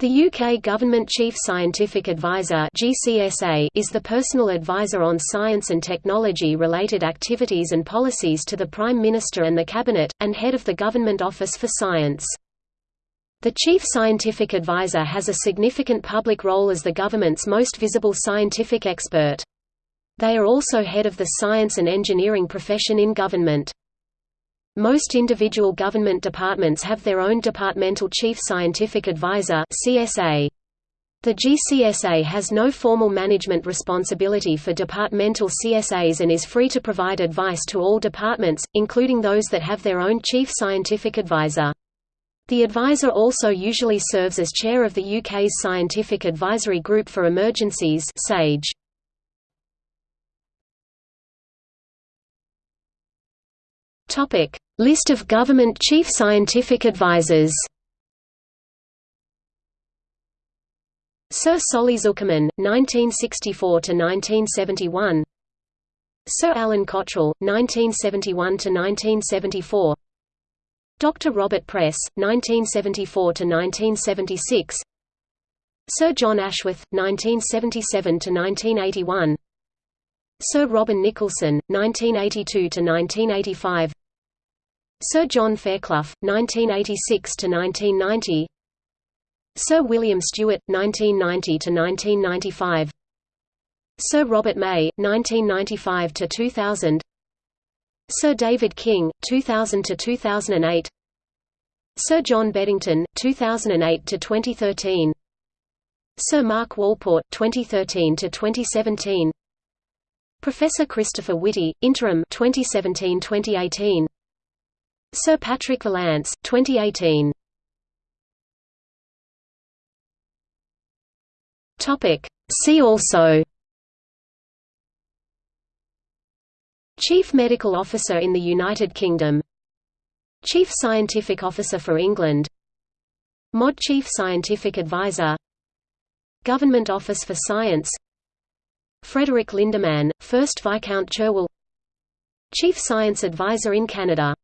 The UK Government Chief Scientific Advisor (GCSA) is the personal advisor on science and technology-related activities and policies to the Prime Minister and the Cabinet, and head of the Government Office for Science. The Chief Scientific Advisor has a significant public role as the government's most visible scientific expert. They are also head of the science and engineering profession in government. Most individual government departments have their own Departmental Chief Scientific Advisor CSA. The GCSA has no formal management responsibility for departmental CSAs and is free to provide advice to all departments, including those that have their own Chief Scientific Advisor. The advisor also usually serves as chair of the UK's Scientific Advisory Group for Emergencies SAGE. List of government chief scientific advisors. Sir Solly Zuckerman, 1964 to 1971. Sir Alan Cottrell, 1971 to 1974. Dr. Robert Press, 1974 to 1976. Sir John Ashworth, 1977 to 1981. Sir Robin Nicholson, 1982 to 1985. Sir John Fairclough, 1986–1990 Sir William Stewart, 1990–1995 Sir Robert May, 1995–2000 Sir David King, 2000–2008 Sir John Beddington, 2008–2013 Sir Mark Walport, 2013 to 2017 Professor Christopher Whitty, interim 2017–2018 Sir Patrick Vallance, 2018. Topic. See also. Chief Medical Officer in the United Kingdom. Chief Scientific Officer for England. MOD Chief Scientific Advisor. Government Office for Science. Frederick Lindemann, 1st Viscount Cherwell Chief Science Advisor in Canada